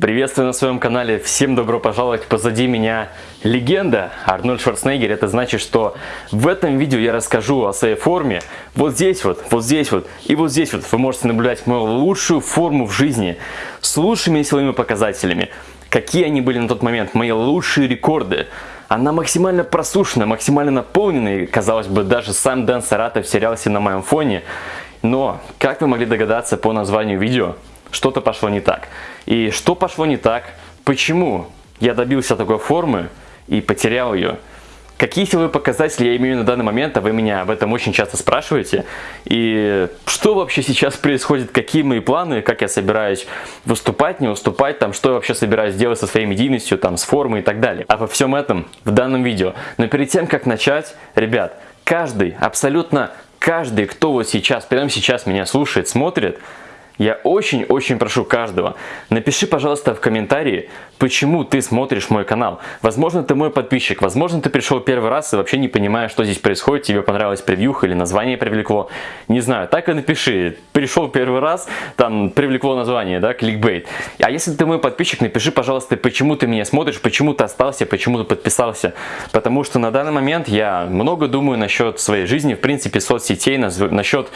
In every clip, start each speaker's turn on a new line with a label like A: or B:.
A: Приветствую на своем канале, всем добро пожаловать, позади меня легенда Арнольд Шварценеггер, это значит, что в этом видео я расскажу о своей форме, вот здесь вот, вот здесь вот и вот здесь вот. Вы можете наблюдать мою лучшую форму в жизни с лучшими силовыми показателями, какие они были на тот момент, мои лучшие рекорды, она максимально просушена, максимально наполненная, казалось бы, даже сам Дэн Саратов терялся на моем фоне, но, как вы могли догадаться по названию видео, что-то пошло не так. И что пошло не так? Почему я добился такой формы и потерял ее? Какие силовые показатели я имею на данный момент, а вы меня об этом очень часто спрашиваете. И что вообще сейчас происходит, какие мои планы, как я собираюсь выступать, не выступать, там, что я вообще собираюсь делать со своей медийностью, там, с формой и так далее. Обо всем этом в данном видео. Но перед тем, как начать, ребят, каждый, абсолютно каждый, кто вот сейчас, прямо сейчас меня слушает, смотрит, я очень-очень прошу каждого, напиши, пожалуйста, в комментарии, почему ты смотришь мой канал. Возможно, ты мой подписчик, возможно, ты пришел первый раз и вообще не понимаешь, что здесь происходит, тебе понравилась превьюха или название привлекло. Не знаю, так и напиши. Пришел первый раз, там привлекло название, да, кликбейт. А если ты мой подписчик, напиши, пожалуйста, почему ты меня смотришь, почему ты остался, почему ты подписался. Потому что на данный момент я много думаю насчет своей жизни, в принципе, соцсетей, насчет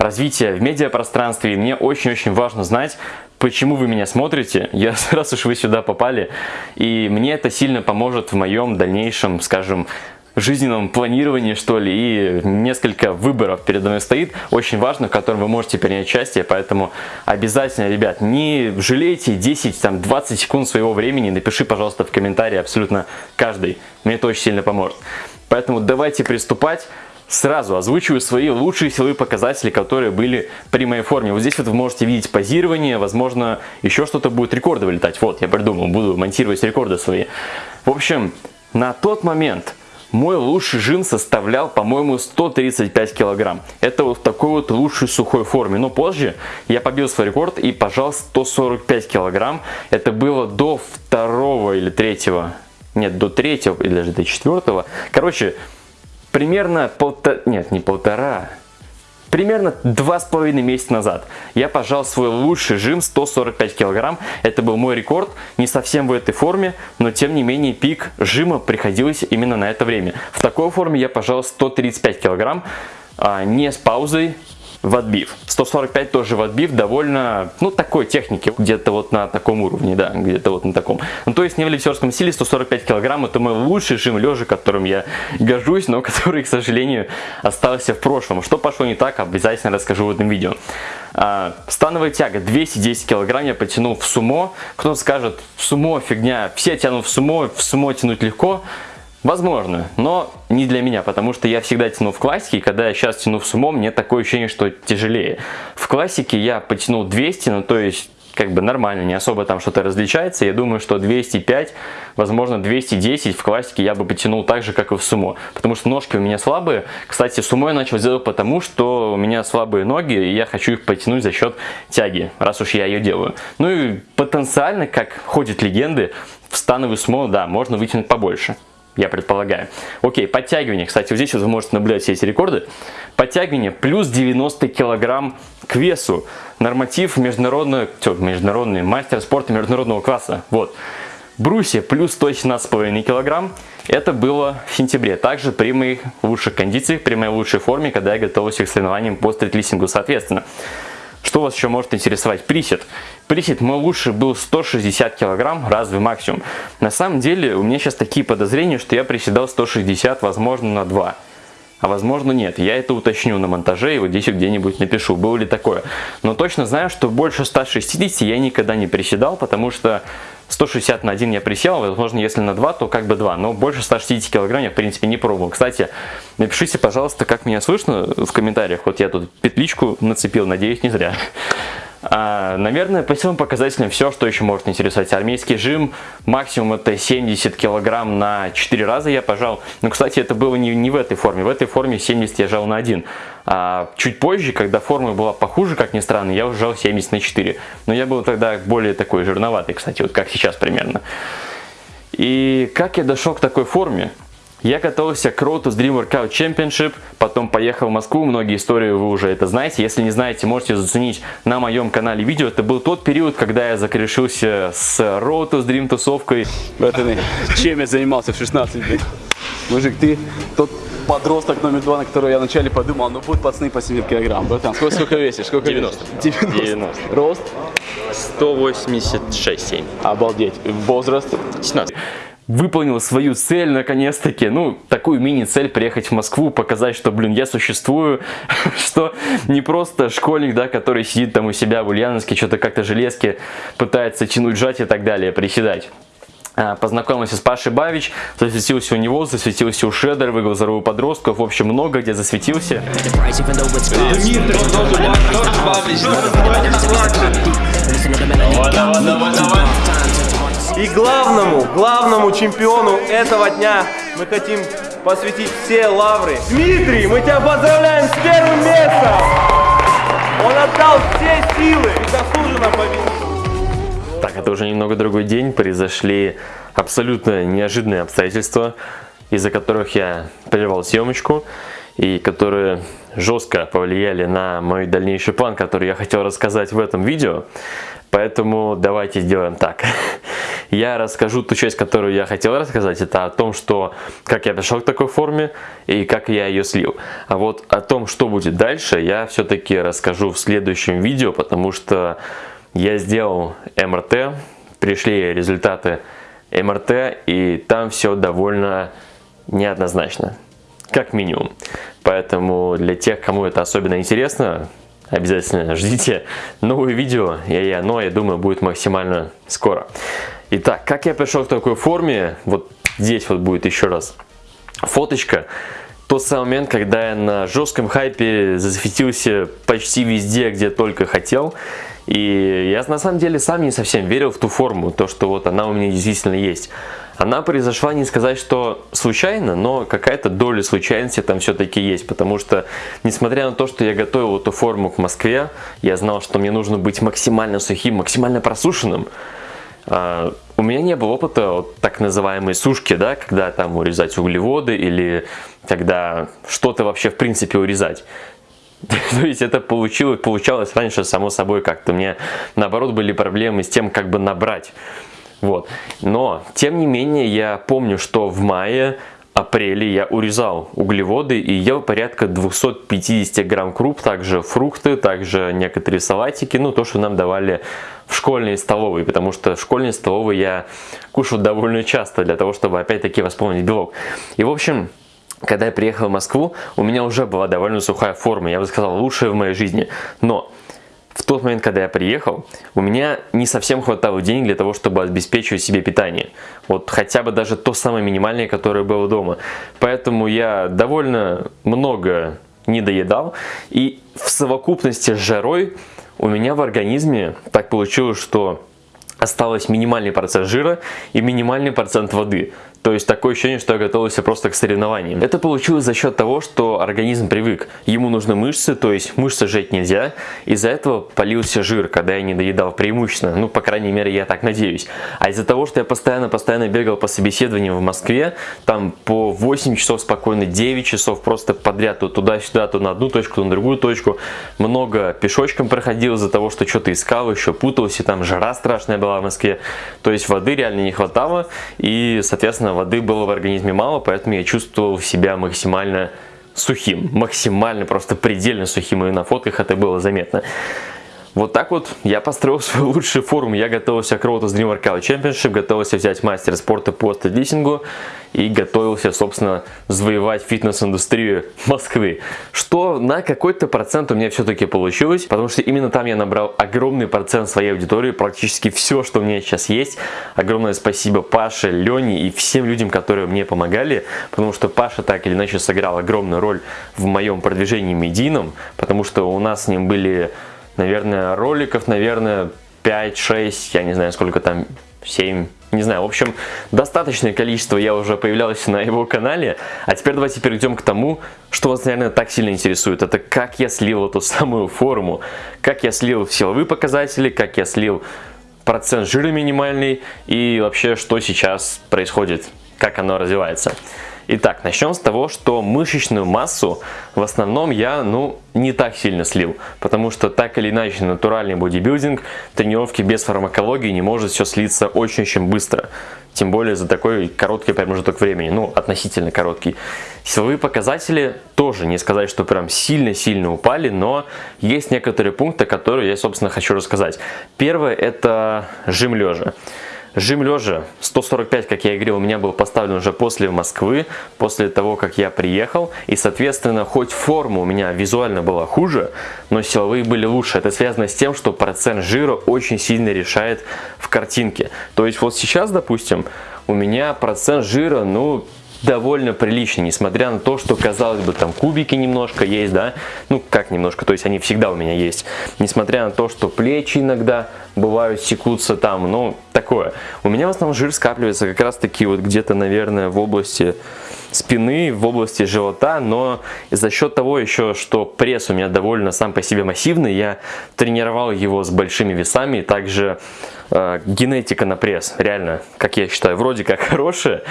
A: развития в медиапространстве. И мне очень-очень важно знать, почему вы меня смотрите, я, раз уж вы сюда попали, и мне это сильно поможет в моем дальнейшем, скажем, жизненном планировании, что ли, и несколько выборов передо мной стоит, очень важно, в котором вы можете принять участие, поэтому обязательно, ребят, не жалейте 10-20 секунд своего времени, напиши, пожалуйста, в комментарии абсолютно каждый, мне это очень сильно поможет. Поэтому давайте приступать. Сразу озвучиваю свои лучшие силовые показатели, которые были при моей форме. Вот здесь вот вы можете видеть позирование, возможно, еще что-то будет рекорды вылетать. Вот, я придумал, буду монтировать рекорды свои. В общем, на тот момент мой лучший жим составлял, по-моему, 135 килограмм. Это вот в такой вот лучшей сухой форме. Но позже я побил свой рекорд и пожал 145 килограмм. Это было до второго или третьего, нет, до третьего или даже до четвертого. Короче, примерно полтора, нет, не полтора, примерно два с половиной месяца назад я пожал свой лучший жим 145 килограмм. Это был мой рекорд, не совсем в этой форме, но тем не менее пик жима приходилось именно на это время. В такой форме я пожал 135 килограмм, а, не с паузой, в отбив. 145 тоже в отбив, довольно, ну, такой техники, где-то вот на таком уровне, да, где-то вот на таком. Ну, то есть не в лифтерском стиле 145 килограмм, это мой лучший жим лежа, которым я горжусь, но который, к сожалению, остался в прошлом. Что пошло не так, обязательно расскажу в этом видео. А, становая тяга 210 килограмм я потянул в сумо. Кто-то скажет, сумо фигня, все тянут в сумо, в сумо тянуть легко. Возможно, но не для меня, потому что я всегда тяну в классике, и когда я сейчас тяну в сумо, мне такое ощущение, что тяжелее. В классике я потянул 200, ну то есть как бы нормально, не особо там что-то различается. Я думаю, что 205, возможно 210 в классике я бы потянул так же, как и в сумо. Потому что ножки у меня слабые. Кстати, сумо я начал делать потому, что у меня слабые ноги, и я хочу их потянуть за счет тяги, раз уж я ее делаю. Ну и потенциально, как ходят легенды, в становый сумо, да, можно вытянуть побольше я предполагаю. Окей, подтягивание. Кстати, вот здесь вот вы можете наблюдать все эти рекорды. Подтягивание плюс 90 килограмм к весу. Норматив международный, что, международный мастер спорта международного класса. Вот. Брусья плюс 117,5 килограмм. Это было в сентябре. Также при моих лучших кондициях, при моей лучшей форме, когда я готовился к соревнованиям по стритлистингу соответственно. Что вас еще может интересовать? Присед. Присед мой лучший был 160 килограмм, разве максимум. На самом деле у меня сейчас такие подозрения, что я приседал 160, возможно, на 2 а возможно нет. Я это уточню на монтаже и вот здесь где-нибудь напишу, было ли такое. Но точно знаю, что больше 160 я никогда не приседал, потому что 160 на 1 я присел, возможно, если на 2, то как бы 2, но больше 160 килограмм я, в принципе, не пробовал. Кстати, напишите, пожалуйста, как меня слышно в комментариях. Вот я тут петличку нацепил, надеюсь, не зря. А, наверное, по силам показателям все, что еще может интересовать. Армейский жим, максимум это 70 килограмм на 4 раза я пожал. Но, кстати, это было не, не в этой форме. В этой форме 70 я жал на 1. А чуть позже, когда форма была похуже, как ни странно, я уже жал 70 на 4. Но я был тогда более такой жирноватый, кстати, вот как сейчас примерно. И как я дошел к такой форме? Я готовился к Road to Dream Workout Championship, потом поехал в Москву, многие истории вы уже это знаете. Если не знаете, можете заценить на моем канале видео. Это был тот период, когда я закрешился с Road to Dream тусовкой.
B: Братаны, чем я занимался в 16 лет? Мужик, ты тот подросток номер два, на которого я вначале подумал, ну будут пацаны по 70 килограмм. Братан, сколько, сколько весишь? Сколько
A: 90.
B: весишь? 90.
A: 90.
B: Рост?
A: 186-7.
B: Обалдеть. Возраст?
A: 17 выполнил свою цель наконец-таки, ну, такую мини-цель приехать в Москву, показать, что, блин, я существую, что не просто школьник, да, который сидит там у себя в Ульяновске, что-то как-то железки пытается тянуть, жать и так далее, приседать. А, познакомился с Пашей Бавич, засветился у него, засветился у Шедера, выиграл здоровую подростков, в общем, много где засветился.
C: И главному, главному чемпиону этого дня мы хотим посвятить все лавры. Дмитрий, мы тебя поздравляем с первым местом! Он отдал все силы и заслуженно победил.
A: Так, это уже немного другой день, произошли абсолютно неожиданные обстоятельства, из-за которых я прервал съемочку и которые жестко повлияли на мой дальнейший план, который я хотел рассказать в этом видео. Поэтому давайте сделаем так. Я расскажу ту часть, которую я хотел рассказать. Это о том, что как я пришел к такой форме и как я ее слил. А вот о том, что будет дальше, я все-таки расскажу в следующем видео, потому что я сделал МРТ, пришли результаты МРТ, и там все довольно неоднозначно, как минимум. Поэтому для тех, кому это особенно интересно, обязательно ждите новые видео, и оно, я думаю, будет максимально скоро. Итак, как я пришел к такой форме, вот здесь вот будет еще раз фоточка. Тот самый момент, когда я на жестком хайпе засветился почти везде, где только хотел. И я на самом деле сам не совсем верил в ту форму, то, что вот она у меня действительно есть. Она произошла не сказать, что случайно, но какая-то доля случайности там все-таки есть, потому что, несмотря на то, что я готовил эту форму к Москве, я знал, что мне нужно быть максимально сухим, максимально просушенным, а, у меня не было опыта вот, так называемой сушки, да, когда там урезать углеводы или когда что-то вообще в принципе урезать. То есть это получилось, получалось раньше само собой как-то. Мне наоборот были проблемы с тем, как бы набрать. Вот. Но, тем не менее, я помню, что в мае апреле я урезал углеводы и ел порядка 250 грамм круп, также фрукты, также некоторые салатики, ну то, что нам давали в школьной столовой, потому что в школьной столовой я кушал довольно часто для того, чтобы опять-таки восполнить белок. И в общем, когда я приехал в Москву, у меня уже была довольно сухая форма, я бы сказал, лучшая в моей жизни. Но в тот момент, когда я приехал, у меня не совсем хватало денег для того, чтобы обеспечивать себе питание. Вот хотя бы даже то самое минимальное, которое было дома. Поэтому я довольно много не доедал. И в совокупности с жарой у меня в организме так получилось, что осталось минимальный процент жира и минимальный процент воды. То есть такое ощущение, что я готовился просто к соревнованиям. Это получилось за счет того, что организм привык. Ему нужны мышцы, то есть мышцы жать нельзя. Из-за этого полился жир, когда я не доедал преимущественно. Ну, по крайней мере, я так надеюсь. А из-за того, что я постоянно-постоянно бегал по собеседованиям в Москве, там по 8 часов спокойно, 9 часов просто подряд, то туда-сюда, то на одну точку, то на другую точку. Много пешочком проходил из-за того, что что-то искал, еще путался, там жара страшная была в Москве. То есть воды реально не хватало и, соответственно, Естественно, воды было в организме мало, поэтому я чувствовал себя максимально сухим. Максимально, просто предельно сухим. И на фотках это было заметно. Вот так вот я построил свою лучшую форму. Я готовился к Road to Dream Workout Championship, готовился взять мастер спорта по стадлисингу и готовился, собственно, завоевать фитнес-индустрию Москвы. Что на какой-то процент у меня все-таки получилось, потому что именно там я набрал огромный процент своей аудитории, практически все, что у меня сейчас есть. Огромное спасибо Паше, Лене и всем людям, которые мне помогали, потому что Паша так или иначе сыграл огромную роль в моем продвижении медийном, потому что у нас с ним были наверное, роликов, наверное, 5-6, я не знаю, сколько там, 7, не знаю, в общем, достаточное количество я уже появлялся на его канале. А теперь давайте перейдем к тому, что вас, наверное, так сильно интересует. Это как я слил эту самую форму, как я слил силовые показатели, как я слил процент жира минимальный и вообще, что сейчас происходит, как оно развивается. Итак, начнем с того, что мышечную массу в основном я, ну, не так сильно слил, потому что так или иначе натуральный бодибилдинг, тренировки без фармакологии не может все слиться очень-очень быстро. Тем более за такой короткий промежуток времени, ну, относительно короткий. Силовые показатели тоже не сказать, что прям сильно-сильно упали, но есть некоторые пункты, которые я, собственно, хочу рассказать. Первое – это жим лежа. Жим лежа 145, как я и говорил, у меня был поставлен уже после Москвы, после того, как я приехал. И, соответственно, хоть форма у меня визуально была хуже, но силовые были лучше. Это связано с тем, что процент жира очень сильно решает в картинке. То есть вот сейчас, допустим, у меня процент жира, ну, довольно прилично, несмотря на то, что, казалось бы, там кубики немножко есть, да, ну, как немножко, то есть они всегда у меня есть, несмотря на то, что плечи иногда бывают секутся там, ну, такое. У меня в основном жир скапливается как раз таки вот где-то, наверное, в области спины, в области живота, но за счет того еще, что пресс у меня довольно сам по себе массивный, я тренировал его с большими весами, также э, генетика на пресс, реально, как я считаю, вроде как хорошая,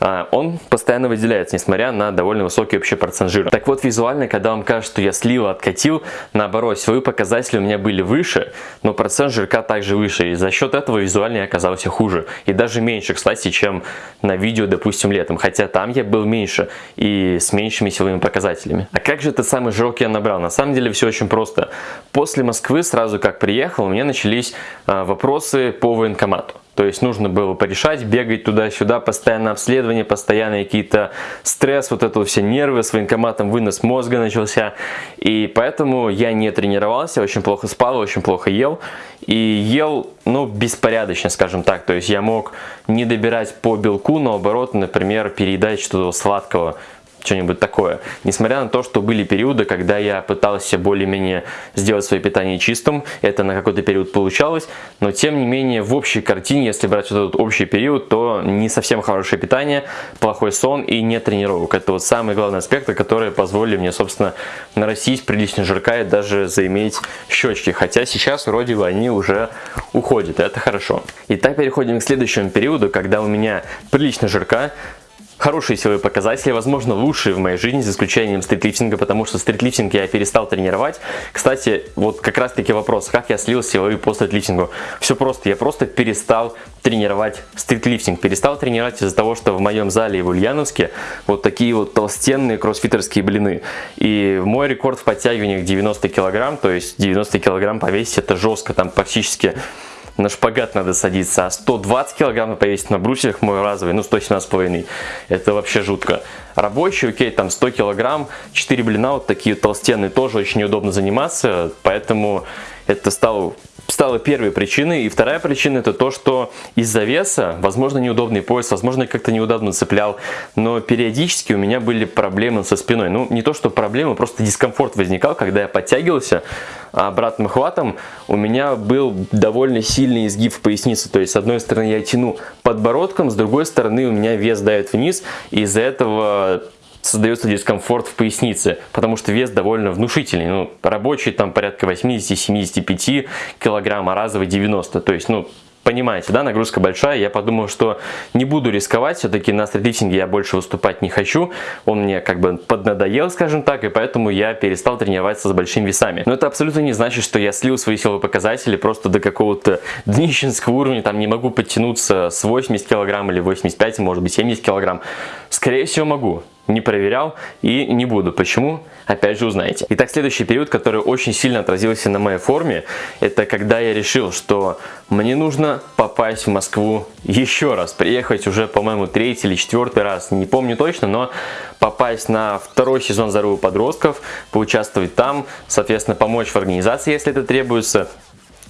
A: он постоянно выделяется, несмотря на довольно высокий общий процент жира. Так вот, визуально, когда вам кажется, что я слил, откатил, наоборот, свои показатели у меня были выше, но процент жирка также выше, и за счет этого визуально я оказался хуже. И даже меньше, кстати, чем на видео, допустим, летом, хотя там я был меньше и с меньшими силовыми показателями. А как же этот самый жирок я набрал? На самом деле все очень просто. После Москвы, сразу как приехал, у меня начались а, вопросы по военкомату. То есть нужно было порешать, бегать туда-сюда, постоянно обследование, постоянно какие-то стресс, вот это все нервы, с военкоматом вынос мозга начался. И поэтому я не тренировался, очень плохо спал, очень плохо ел. И ел, ну, беспорядочно, скажем так. То есть я мог не добирать по белку, наоборот, например, переедать что-то сладкого что-нибудь такое. Несмотря на то, что были периоды, когда я пытался более-менее сделать свое питание чистым, это на какой-то период получалось, но тем не менее в общей картине, если брать вот этот общий период, то не совсем хорошее питание, плохой сон и не тренировок. Это вот самые главные аспекты, которые позволили мне, собственно, нарастить прилично жирка и даже заиметь щечки. Хотя сейчас вроде бы они уже уходят, это хорошо. Итак, переходим к следующему периоду, когда у меня прилично жирка, Хорошие силовые показатели, возможно, лучшие в моей жизни, за исключением стритлифтинга, потому что стритлифтинг я перестал тренировать. Кстати, вот как раз таки вопрос, как я слил силовые по стритлифтингу. Все просто, я просто перестал тренировать стритлифтинг. Перестал тренировать из-за того, что в моем зале в Ульяновске вот такие вот толстенные кроссфитерские блины. И мой рекорд в подтягиваниях 90 килограмм, то есть 90 килограмм повесить это жестко, там практически на шпагат надо садиться, а 120 килограмм повесить на брусьях мой разовый, ну 117,5, это вообще жутко. Рабочий, окей, там 100 килограмм, 4 блина, вот такие толстенные, тоже очень неудобно заниматься, поэтому это стало стала первой причиной. И вторая причина это то, что из-за веса, возможно, неудобный пояс, возможно, как-то неудобно цеплял, но периодически у меня были проблемы со спиной. Ну, не то, что проблемы, просто дискомфорт возникал, когда я подтягивался обратным хватом, у меня был довольно сильный изгиб в пояснице. То есть, с одной стороны, я тяну подбородком, с другой стороны, у меня вес давит вниз, и из-за этого создается дискомфорт в пояснице, потому что вес довольно внушительный. Ну, рабочий там порядка 80-75 килограмм, а разовый 90. То есть, ну, понимаете, да, нагрузка большая. Я подумал, что не буду рисковать, все-таки на стритлифтинге я больше выступать не хочу. Он мне как бы поднадоел, скажем так, и поэтому я перестал тренироваться с большими весами. Но это абсолютно не значит, что я слил свои силовые показатели просто до какого-то днищенского уровня, там не могу подтянуться с 80 килограмм или 85, может быть 70 килограмм. Скорее всего могу не проверял и не буду. Почему? Опять же узнаете. Итак, следующий период, который очень сильно отразился на моей форме, это когда я решил, что мне нужно попасть в Москву еще раз. Приехать уже, по-моему, третий или четвертый раз, не помню точно, но попасть на второй сезон «Зарубы подростков», поучаствовать там, соответственно, помочь в организации, если это требуется,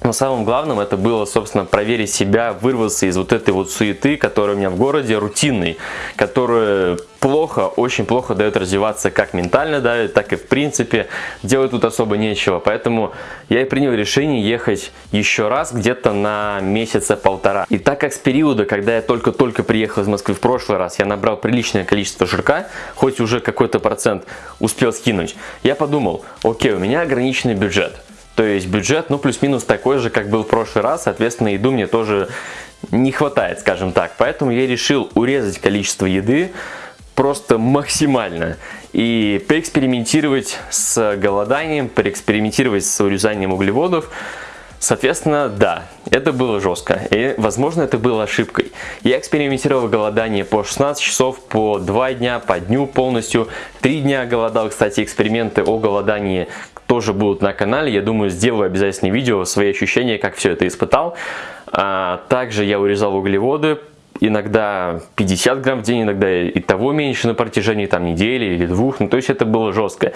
A: но самым главным это было, собственно, проверить себя, вырваться из вот этой вот суеты, которая у меня в городе, рутинной, которая плохо, очень плохо дает развиваться как ментально давит, так и в принципе. Делать тут особо нечего. Поэтому я и принял решение ехать еще раз где-то на месяца полтора. И так как с периода, когда я только-только приехал из Москвы в прошлый раз, я набрал приличное количество жирка, хоть уже какой-то процент успел скинуть, я подумал, окей, у меня ограниченный бюджет. То есть бюджет, ну, плюс-минус такой же, как был в прошлый раз, соответственно, еду мне тоже не хватает, скажем так. Поэтому я решил урезать количество еды, просто максимально. И поэкспериментировать с голоданием, поэкспериментировать с урезанием углеводов – Соответственно, да, это было жестко, и, возможно, это было ошибкой. Я экспериментировал голодание по 16 часов, по 2 дня, по дню полностью. 3 дня голодал, кстати, эксперименты о голодании тоже будут на канале. Я думаю, сделаю обязательно видео, свои ощущения, как все это испытал. А, также я урезал углеводы, иногда 50 грамм в день, иногда и того меньше на протяжении там недели или двух. Ну, то есть это было жестко.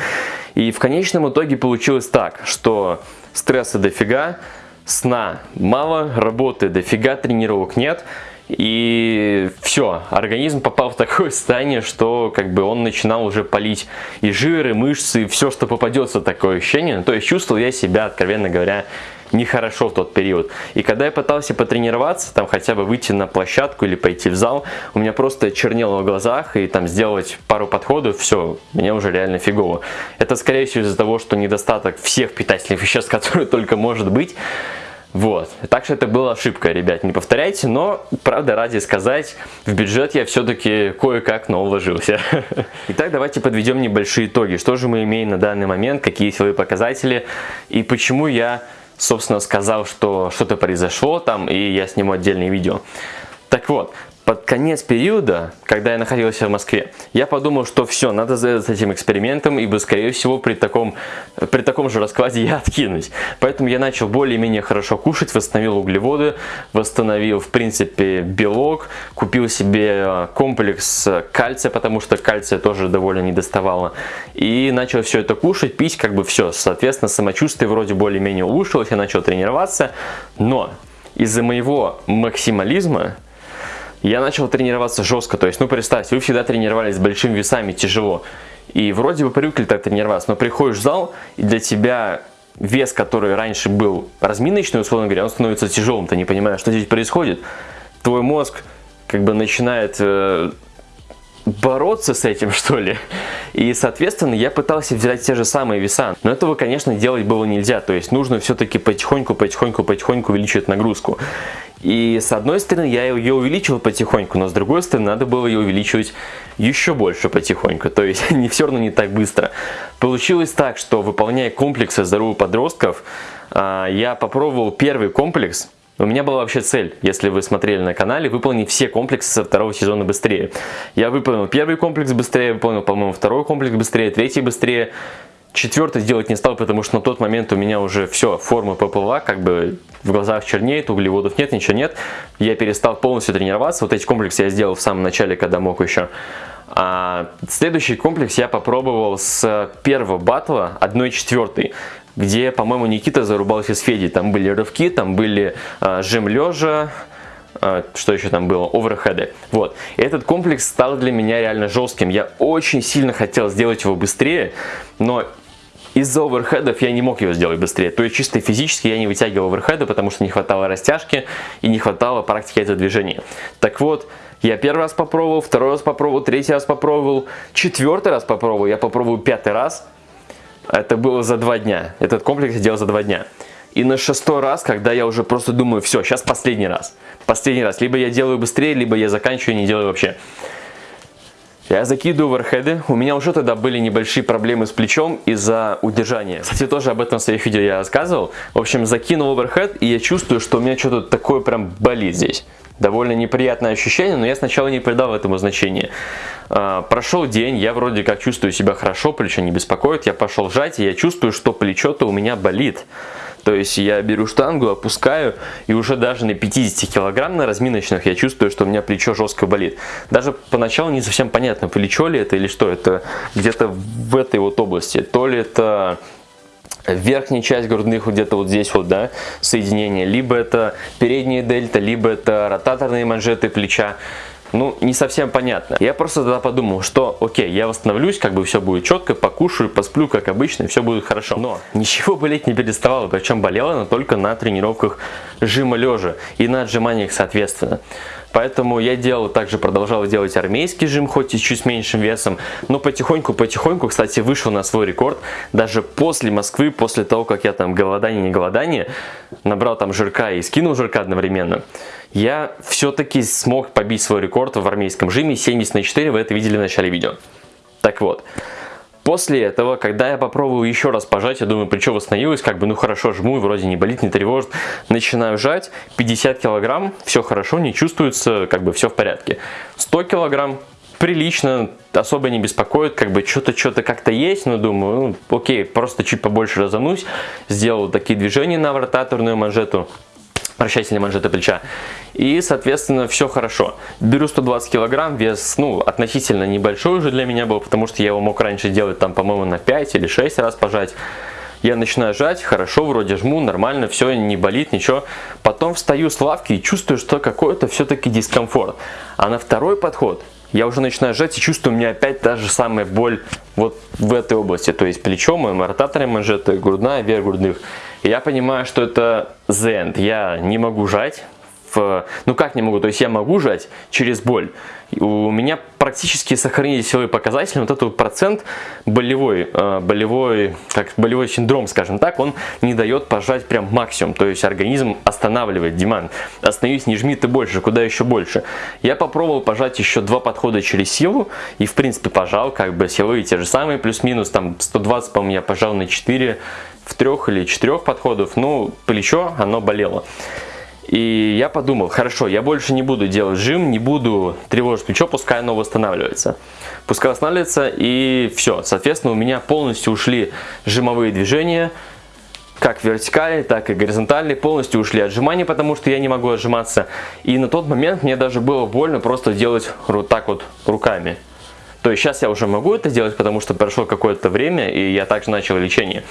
A: И в конечном итоге получилось так, что стресса дофига, сна мало, работы дофига, тренировок нет. И все, организм попал в такое состояние, что как бы он начинал уже палить и жиры, мышцы, и все, что попадется, такое ощущение. То есть чувствовал я себя, откровенно говоря, нехорошо в тот период. И когда я пытался потренироваться, там хотя бы выйти на площадку или пойти в зал, у меня просто чернело в глазах, и там сделать пару подходов, все, мне уже реально фигово. Это скорее всего из-за того, что недостаток всех питательных веществ, которые только может быть, вот. Так что это была ошибка, ребят, не повторяйте, но, правда, ради сказать, в бюджет я все-таки кое-как, но уложился. Итак, давайте подведем небольшие итоги. Что же мы имеем на данный момент, какие силовые показатели и почему я собственно, сказал, что что-то произошло там, и я сниму отдельное видео. Так вот, под конец периода, когда я находился в Москве, я подумал, что все, надо заняться этим экспериментом, ибо, скорее всего, при таком, при таком же раскладе я откинусь. Поэтому я начал более-менее хорошо кушать, восстановил углеводы, восстановил, в принципе, белок, купил себе э, комплекс кальция, потому что кальция тоже довольно не доставало. И начал все это кушать, пить, как бы все. Соответственно, самочувствие вроде более-менее улучшилось, я начал тренироваться. Но из-за моего максимализма я начал тренироваться жестко, то есть, ну представьте, вы всегда тренировались с большими весами, тяжело, и вроде бы привыкли так тренироваться, но приходишь в зал, и для тебя вес, который раньше был разминочный, условно говоря, он становится тяжелым, ты не понимаешь, что здесь происходит, твой мозг как бы начинает э, бороться с этим, что ли. И, соответственно, я пытался взять те же самые веса. Но этого, конечно, делать было нельзя. То есть нужно все-таки потихоньку, потихоньку, потихоньку увеличивать нагрузку. И с одной стороны я ее увеличивал потихоньку, но с другой стороны надо было ее увеличивать еще больше потихоньку, то есть не все равно не так быстро. Получилось так, что выполняя комплексы здоровых подростков, а, я попробовал первый комплекс, у меня была вообще цель, если вы смотрели на канале, выполнить все комплексы со второго сезона быстрее. Я выполнил первый комплекс быстрее, выполнил, по-моему, второй комплекс быстрее, третий быстрее. Четвертый делать не стал, потому что на тот момент у меня уже все, форма поплыла, как бы в глазах чернеет, углеводов нет, ничего нет. Я перестал полностью тренироваться. Вот эти комплексы я сделал в самом начале, когда мог еще. А следующий комплекс я попробовал с первого батла 1-4, где, по-моему, Никита зарубался с Федей. Там были рывки, там были а, жим лежа, а, что еще там было, оверхеды. Вот. И этот комплекс стал для меня реально жестким. Я очень сильно хотел сделать его быстрее, но из-за оверхедов я не мог его сделать быстрее. То есть чисто физически я не вытягивал оверхеды, потому что не хватало растяжки и не хватало практики этого движения. Так вот, я первый раз попробовал, второй раз попробовал, третий раз попробовал, четвертый раз попробовал, я попробовал пятый раз. Это было за два дня. Этот комплекс я делал за два дня. И на шестой раз, когда я уже просто думаю, все, сейчас последний раз. Последний раз. Либо я делаю быстрее, либо я заканчиваю и не делаю вообще. Я закидываю оверхеды. У меня уже тогда были небольшие проблемы с плечом из-за удержания. Кстати, тоже об этом в своих видео я рассказывал. В общем, закинул оверхед, и я чувствую, что у меня что-то такое прям болит здесь. Довольно неприятное ощущение, но я сначала не придал этому значения. А, прошел день, я вроде как чувствую себя хорошо, плечо не беспокоит. Я пошел сжать, и я чувствую, что плечо-то у меня болит. То есть я беру штангу, опускаю, и уже даже на 50 килограмм на разминочных я чувствую, что у меня плечо жестко болит. Даже поначалу не совсем понятно, плечо ли это или что. Это где-то в этой вот области. То ли это верхняя часть грудных где-то вот здесь вот, да, соединение, либо это передняя дельта, либо это ротаторные манжеты плеча ну, не совсем понятно. Я просто тогда подумал, что окей, я восстановлюсь, как бы все будет четко, покушаю, посплю, как обычно, и все будет хорошо. Но ничего болеть не переставало, причем болело но только на тренировках жима лежа и на отжиманиях соответственно. Поэтому я делал, также продолжал делать армейский жим, хоть и чуть с меньшим весом, но потихоньку-потихоньку, кстати, вышел на свой рекорд. Даже после Москвы, после того, как я там голодание, не голодание, набрал там жирка и скинул жирка одновременно. Я все-таки смог побить свой рекорд в армейском жиме 70 на 4, вы это видели в начале видео. Так вот, После этого, когда я попробую еще раз пожать, я думаю, плечо восстановилось, как бы, ну хорошо, жму, вроде не болит, не тревожит. Начинаю жать, 50 килограмм, все хорошо, не чувствуется, как бы все в порядке. 100 килограмм, прилично, особо не беспокоит, как бы что-то, что-то как-то есть, но думаю, ну, окей, просто чуть побольше разомнусь, сделал такие движения на ротаторную манжету, вращательной манжеты плеча. И, соответственно, все хорошо. Беру 120 килограмм, вес, ну, относительно небольшой уже для меня был, потому что я его мог раньше делать, там, по-моему, на 5 или 6 раз пожать. Я начинаю жать, хорошо, вроде жму, нормально, все, не болит, ничего. Потом встаю с лавки и чувствую, что какой-то все-таки дискомфорт. А на второй подход я уже начинаю жать и чувствую, у меня опять та же самая боль вот в этой области. То есть плечо, моим ротатором манжеты, грудная, вверх грудных. И я понимаю, что это the end. Я не могу жать, в, ну как не могу, то есть я могу жать через боль. У меня практически сохранились силовые показатели, вот этот процент болевой, э, болевой, как болевой синдром, скажем так, он не дает пожать прям максимум, то есть организм останавливает деман. Остановись, не жми ты больше, куда еще больше. Я попробовал пожать еще два подхода через силу и в принципе пожал, как бы силовые те же самые, плюс-минус, там 120, по-моему, я пожал на 4, в трех или четырех подходов, ну плечо, оно болело. И я подумал, хорошо, я больше не буду делать жим, не буду тревожить плечо, пускай оно восстанавливается. Пускай восстанавливается и все. Соответственно, у меня полностью ушли жимовые движения, как вертикальные, так и горизонтальные, полностью ушли отжимания, потому что я не могу отжиматься. И на тот момент мне даже было больно просто делать вот так вот руками. То есть сейчас я уже могу это делать, потому что прошло какое-то время, и я также начал лечение.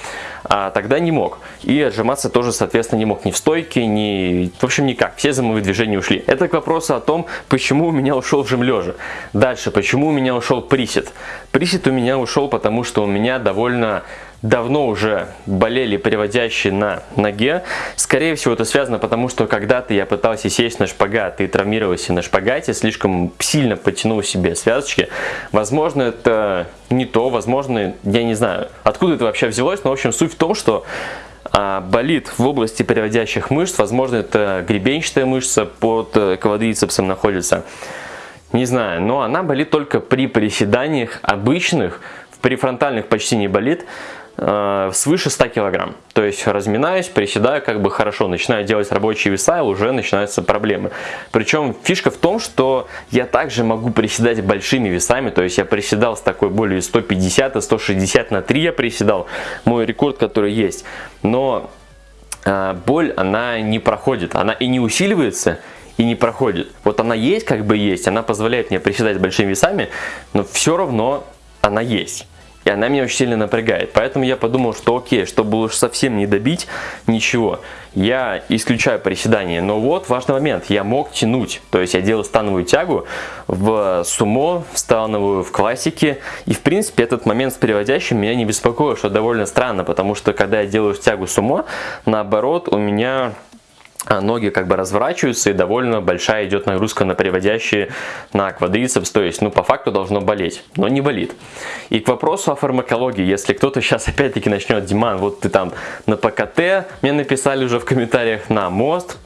A: А тогда не мог. И отжиматься тоже, соответственно, не мог ни в стойке, ни... В общем, никак. Все замовые движения ушли. Это к вопросу о том, почему у меня ушел жим лежа. Дальше, почему у меня ушел присед. Присед у меня ушел, потому что у меня довольно давно уже болели приводящие на ноге. Скорее всего, это связано потому, что когда-то я пытался сесть на шпагат и травмировался на шпагате, слишком сильно потянул себе связочки. Возможно, это не то, возможно, я не знаю, откуда это вообще взялось, но в общем суть том, что а, болит в области переводящих мышц, возможно, это гребенчатая мышца под э, квадрицепсом находится. Не знаю, но она болит только при приседаниях обычных, в префронтальных почти не болит, э, свыше 100 килограмм. То есть разминаюсь, приседаю как бы хорошо, начинаю делать рабочие веса, и уже начинаются проблемы. Причем фишка в том, что я также могу приседать большими весами, то есть я приседал с такой более 150 и 160 на 3 я приседал, мой рекорд, который есть. Но э, боль, она не проходит, она и не усиливается, и не проходит. Вот она есть, как бы есть, она позволяет мне приседать большими весами, но все равно она есть. И она меня очень сильно напрягает. Поэтому я подумал, что окей, чтобы уж совсем не добить ничего, я исключаю приседания. Но вот важный момент, я мог тянуть. То есть я делал становую тягу в сумо, в становую, в классике. И в принципе этот момент с переводящим меня не беспокоил, что довольно странно. Потому что когда я делаю тягу сумо, наоборот у меня ноги как бы разворачиваются и довольно большая идет нагрузка на приводящие на квадрицепс, то есть ну по факту должно болеть, но не болит. И к вопросу о фармакологии, если кто-то сейчас опять-таки начнет, Диман, вот ты там на ПКТ, мне написали уже в комментариях на мост,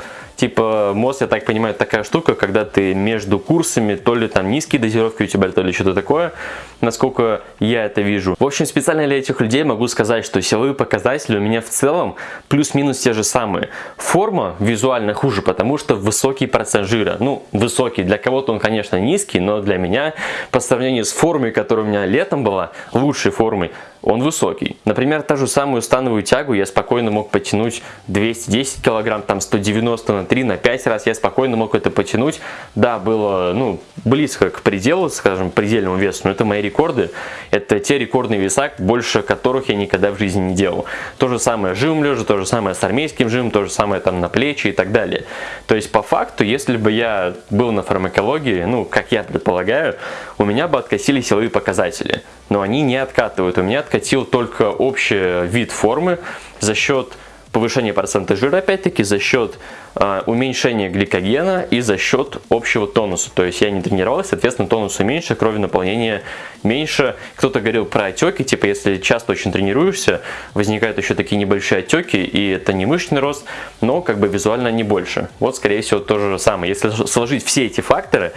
A: Типа мост, я так понимаю, такая штука, когда ты между курсами, то ли там низкие дозировки у тебя, то ли что-то такое, насколько я это вижу. В общем, специально для этих людей могу сказать, что силовые показатели у меня в целом плюс-минус те же самые. Форма визуально хуже, потому что высокий процент жира. Ну, высокий. Для кого-то он, конечно, низкий, но для меня, по сравнению с формой, которая у меня летом была, лучшей формой, он высокий. Например, та же самую становую тягу я спокойно мог потянуть 210 килограмм, там 190 на 3, на 5 раз я спокойно мог это потянуть. Да, было ну, близко к пределу, скажем, предельному весу, но это мои рекорды. Это те рекордные веса, больше которых я никогда в жизни не делал. То же самое жим лежа, то же самое с армейским жимом, то же самое там на плечи и так далее. То есть по факту, если бы я был на фармакологии, ну, как я предполагаю, у меня бы откосили силовые показатели. Но они не откатывают. У меня откатил только общий вид формы за счет повышения процента жира, опять-таки, за счет э, уменьшения гликогена и за счет общего тонуса. То есть я не тренировался, соответственно, тонуса меньше, крови наполнения меньше. Кто-то говорил про отеки, типа если часто очень тренируешься, возникают еще такие небольшие отеки, и это не мышечный рост, но как бы визуально не больше. Вот, скорее всего, то же самое. Если сложить все эти факторы,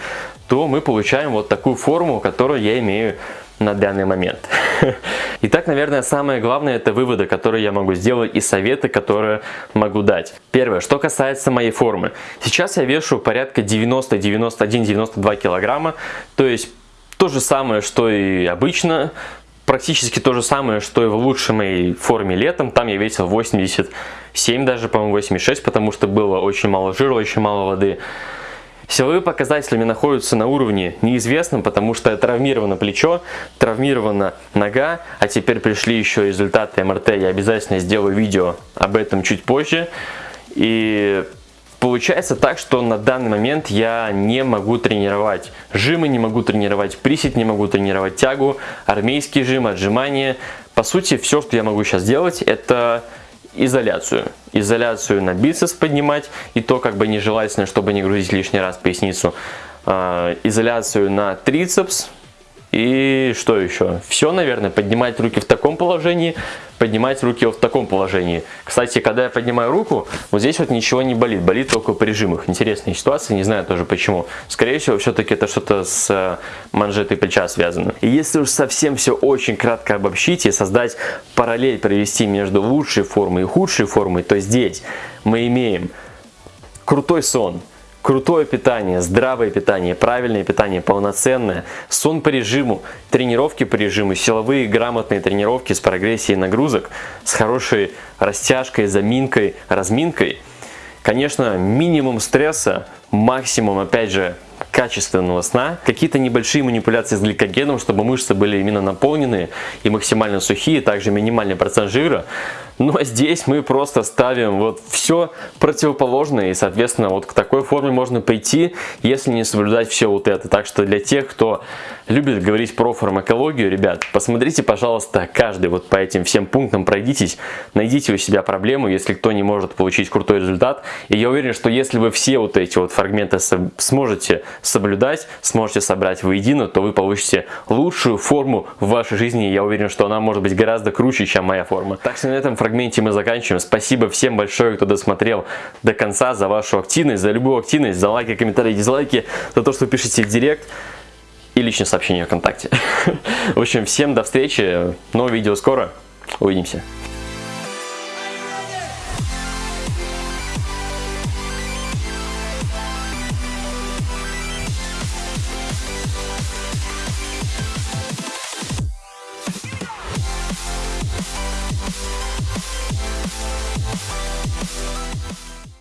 A: то мы получаем вот такую форму, которую я имею на данный момент. Итак, наверное, самое главное это выводы, которые я могу сделать и советы, которые могу дать. Первое, что касается моей формы. Сейчас я вешу порядка 90, 91, 92 килограмма, то есть то же самое, что и обычно, практически то же самое, что и в лучшей моей форме летом. Там я весил 87 даже, по-моему, 86, потому что было очень мало жира, очень мало воды. Силовые показатели находятся на уровне неизвестном, потому что травмировано плечо, травмирована нога, а теперь пришли еще результаты МРТ. Я обязательно сделаю видео об этом чуть позже. И Получается так, что на данный момент я не могу тренировать жимы, не могу тренировать присед, не могу тренировать тягу, армейский жим, отжимания. По сути, все, что я могу сейчас делать, это изоляцию. Изоляцию на бицепс поднимать, и то как бы нежелательно, чтобы не грузить лишний раз поясницу. А, изоляцию на трицепс, и что еще? Все, наверное, поднимать руки в таком положении, поднимать руки в таком положении. Кстати, когда я поднимаю руку, вот здесь вот ничего не болит, болит только при жимах. Интересная ситуация, не знаю тоже почему. Скорее всего, все-таки это что-то с э, манжетой плеча связано. И если уж совсем все очень кратко обобщить и создать параллель, провести между лучшей формой и худшей формой, то здесь мы имеем крутой сон, крутое питание, здравое питание, правильное питание, полноценное, сон по режиму, тренировки по режиму, силовые грамотные тренировки с прогрессией нагрузок, с хорошей растяжкой, заминкой, разминкой. Конечно, минимум стресса, максимум, опять же, качественного сна, какие-то небольшие манипуляции с гликогеном, чтобы мышцы были именно наполнены и максимально сухие, также минимальный процент жира, но здесь мы просто ставим вот все противоположное, и, соответственно, вот к такой форме можно прийти, если не соблюдать все вот это. Так что для тех, кто любит говорить про фармакологию, ребят, посмотрите, пожалуйста, каждый вот по этим всем пунктам пройдитесь, найдите у себя проблему, если кто не может получить крутой результат. И я уверен, что если вы все вот эти вот фрагменты сможете соблюдать, сможете собрать воедино, то вы получите лучшую форму в вашей жизни. И я уверен, что она может быть гораздо круче, чем моя форма. Так что на этом фрагменте мы заканчиваем. Спасибо всем большое, кто досмотрел до конца, за вашу активность, за любую активность, за лайки, комментарии, дизлайки, за то, что пишете в директ и личное сообщение ВКонтакте. В общем, всем до встречи, новое видео скоро, увидимся.